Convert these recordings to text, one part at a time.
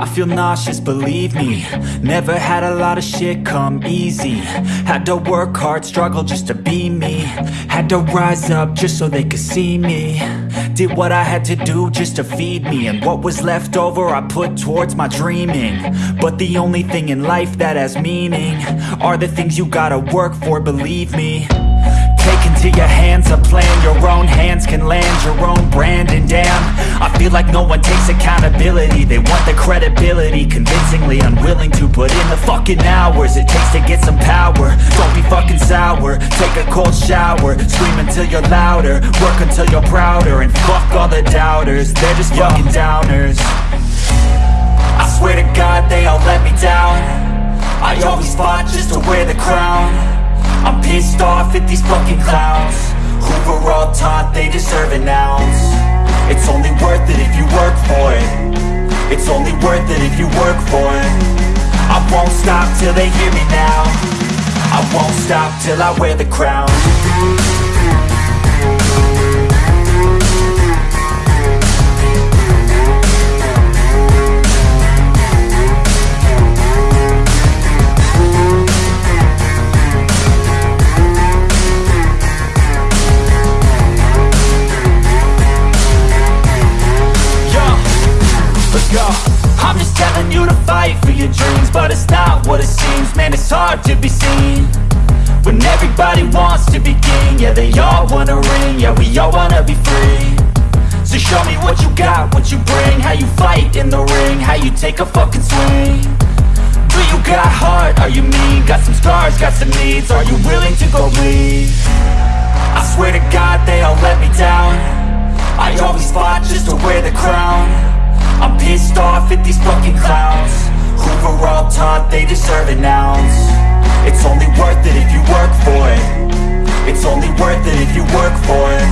I feel nauseous, believe me. Never had a lot of shit come easy. Had to work hard, struggle just to be me. Had to rise up just so they could see me. Did what I had to do just to feed me. And what was left over I put towards my dreaming. But the only thing in life that has meaning Are the things you gotta work for, believe me Take into your hands a plan. Your own hands can land your own brand. And damn, I feel like no one takes accountability. They want the credibility Convincingly unwilling to put in the fucking hours It takes to get some power. Don't be fucking sour. Take a cold shower. Scream until you're louder. Work until you're prouder. And fuck all the doubters. They're just fucking downers. I swear to God they all let me down. I always fought just to wear the crown pissed off at these fucking clowns. Who were all taught they deserve an ounce. It's only worth it if you work for it. It's only worth it if you work for it. I won't stop till they hear me now. I won't stop till I wear the crown hard to be seen. When everybody wants to be king Yeah, they all wanna ring Yeah, we all wanna be free. So show me what you got, what you bring How you fight in the ring How you take a fucking swing. Do you got heart? Are you mean? Got some scars, got some needs Are you willing to go bleed? I swear to God they all let me down. I always fought just to wear the crown. I'm pissed off at these fucking clowns. Who were all taught they deserve it ounce It's only worth it if you work for it. It's only worth it if you work for it.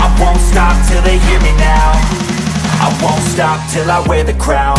I won't stop till they hear me now. I won't stop till I wear the crown